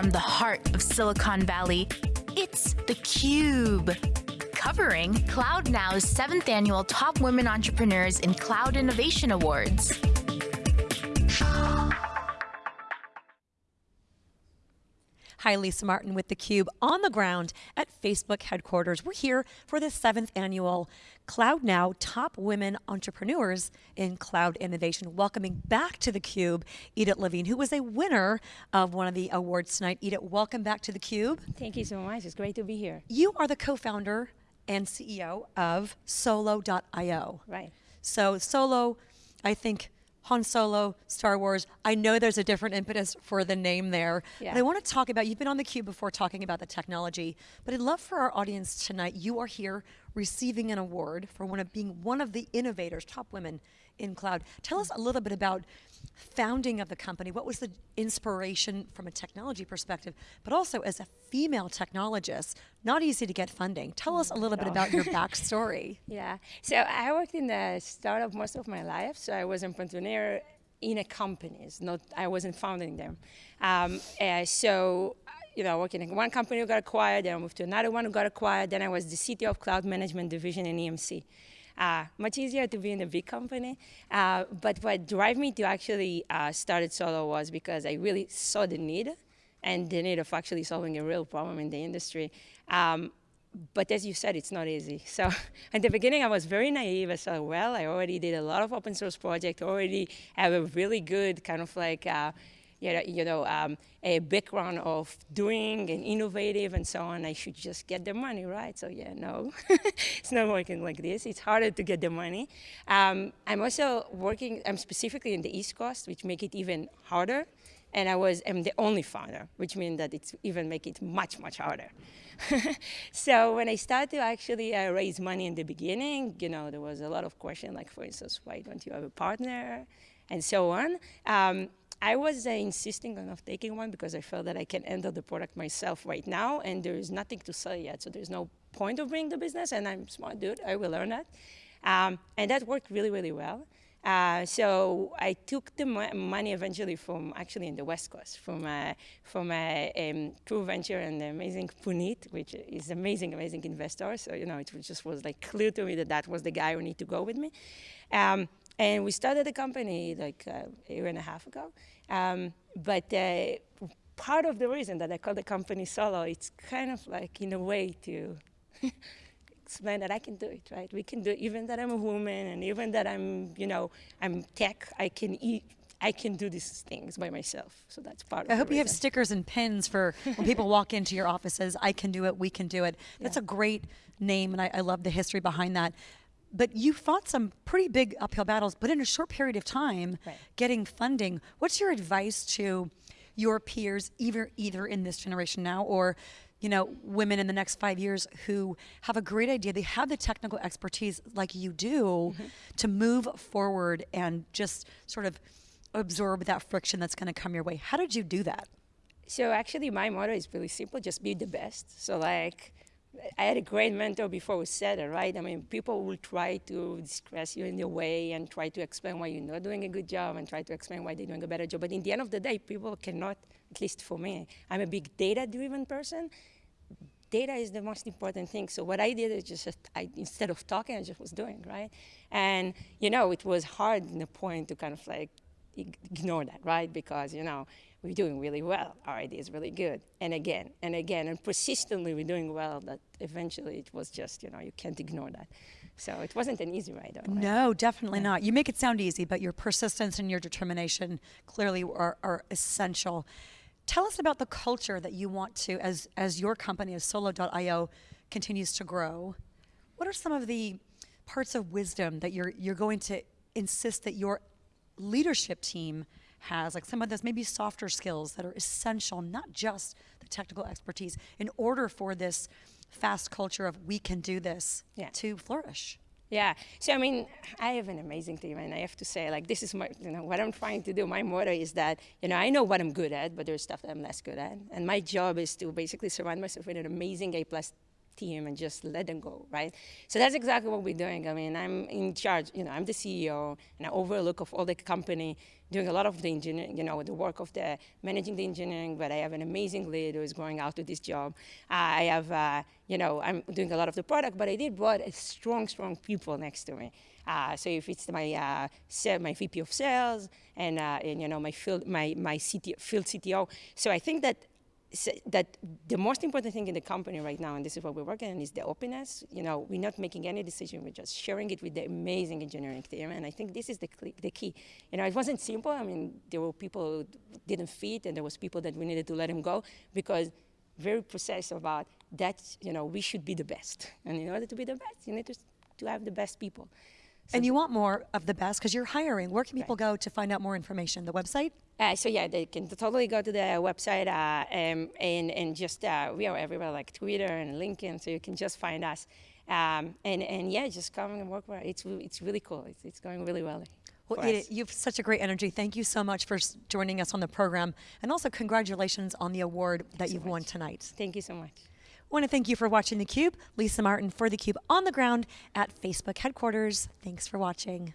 from the heart of Silicon Valley, it's theCUBE. Covering CloudNow's seventh annual Top Women Entrepreneurs in Cloud Innovation Awards. Hi, Lisa Martin with theCUBE on the ground at Facebook headquarters. We're here for the seventh annual Cloud Now Top Women Entrepreneurs in Cloud Innovation. Welcoming back to theCUBE, Idit Levine, who was a winner of one of the awards tonight. Idit, welcome back to theCUBE. Thank you so much, it's great to be here. You are the co-founder and CEO of Solo.io. Right. So Solo, I think, Han Solo, Star Wars. I know there's a different impetus for the name there. Yeah. But I want to talk about, you've been on the cube before talking about the technology, but I'd love for our audience tonight, you are here receiving an award for one of being one of the innovators, top women in cloud. Tell us a little bit about founding of the company. What was the inspiration from a technology perspective, but also as a female technologist, not easy to get funding. Tell us a little bit about your backstory. Yeah, so I worked in the startup most of my life. So I was an entrepreneur in a companies, not I wasn't founding them. Um, uh, so you know, working in one company who got acquired, then I moved to another one who got acquired, then I was the CTO of Cloud Management Division in EMC. Uh, much easier to be in a big company. Uh, but what drove me to actually uh, start Solo was because I really saw the need and the need of actually solving a real problem in the industry. Um, but as you said, it's not easy. So at the beginning, I was very naive. I said, well, I already did a lot of open source projects, already have a really good kind of like uh, you know, um, a background of doing and innovative and so on, I should just get the money, right? So yeah, no, it's not working like this. It's harder to get the money. Um, I'm also working, I'm specifically in the East Coast, which make it even harder. And I was, am the only founder, which means that it's even make it much, much harder. so when I started to actually uh, raise money in the beginning, you know, there was a lot of question, like for instance, why don't you have a partner? And so on. Um, I was uh, insisting on not taking one because I felt that I can enter the product myself right now and there is nothing to sell yet. So there's no point of bringing the business and I'm smart dude, I will learn that. Um, and that worked really, really well. Uh, so I took the mo money eventually from actually in the West Coast, from uh, from a uh, um, True Venture and the amazing Puneet, which is amazing, amazing investor. So you know, it just was like clear to me that that was the guy who need to go with me. Um, and we started the company like a year and a half ago. Um, but uh, part of the reason that I call the company solo, it's kind of like in a way to explain that I can do it, right? We can do it, even that I'm a woman and even that I'm, you know, I'm tech, I can eat, I can do these things by myself. So that's part I of hope you have stickers and pins for when people walk into your offices, I can do it, we can do it. That's yeah. a great name and I, I, love the history behind that but you fought some pretty big uphill battles, but in a short period of time, right. getting funding. What's your advice to your peers, either either in this generation now or you know, women in the next five years who have a great idea, they have the technical expertise like you do mm -hmm. to move forward and just sort of absorb that friction that's going to come your way. How did you do that? So actually my motto is really simple, just be the best. So like, I had a great mentor before we said it, right? I mean, people will try to discuss you in your way and try to explain why you're not doing a good job and try to explain why they're doing a better job. But in the end of the day, people cannot, at least for me, I'm a big data-driven person. Data is the most important thing. So what I did is just, I, instead of talking, I just was doing, right? And, you know, it was hard in the point to kind of like ignore that, right? Because, you know, we're doing really well. Our idea is really good. And again, and again, and persistently we're doing well that eventually it was just, you know, you can't ignore that. So it wasn't an easy ride. Right? No, definitely yeah. not. You make it sound easy, but your persistence and your determination clearly are, are essential. Tell us about the culture that you want to, as, as your company, as Solo.io continues to grow. What are some of the parts of wisdom that you're, you're going to insist that your leadership team has, like some of those maybe softer skills that are essential, not just the technical expertise, in order for this fast culture of we can do this yeah. to flourish. Yeah, so I mean, I have an amazing team, and I have to say, like, this is my, you know, what I'm trying to do. My motto is that, you know, I know what I'm good at, but there's stuff that I'm less good at, and my job is to basically surround myself with an amazing A plus team and just let them go, right? So that's exactly what we're doing. I mean, I'm in charge, you know, I'm the CEO and I overlook of all the company, doing a lot of the engineering, you know, the work of the managing the engineering, but I have an amazing lead who is going out to this job. I have, uh, you know, I'm doing a lot of the product, but I did brought a strong, strong people next to me. Uh, so if it's my uh, my VP of sales and, uh, and you know my field my my CT, field CTO, so I think that that the most important thing in the company right now, and this is what we're working on, is the openness. You know, we're not making any decision; we're just sharing it with the amazing engineering team, and I think this is the the key. You know, it wasn't simple. I mean, there were people who didn't fit, and there was people that we needed to let them go because very precise about that. You know, we should be the best, and in order to be the best, you need to to have the best people. So and you want more of the best because you're hiring. Where can people right. go to find out more information? The website? Uh, so yeah, they can totally go to the website uh, um, and and just uh, we are everywhere like Twitter and LinkedIn, so you can just find us. Um, and and yeah, just come and work. With it's it's really cool. It's, it's going really well. Well, Idit, you have such a great energy. Thank you so much for joining us on the program, and also congratulations on the award that you've much. won tonight. Thank you so much. I want to thank you for watching theCUBE. Lisa Martin for theCUBE on the ground at Facebook headquarters. Thanks for watching.